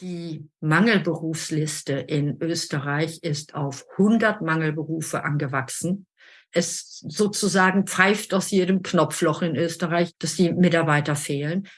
Die Mangelberufsliste in Österreich ist auf 100 Mangelberufe angewachsen. Es sozusagen pfeift aus jedem Knopfloch in Österreich, dass die Mitarbeiter fehlen.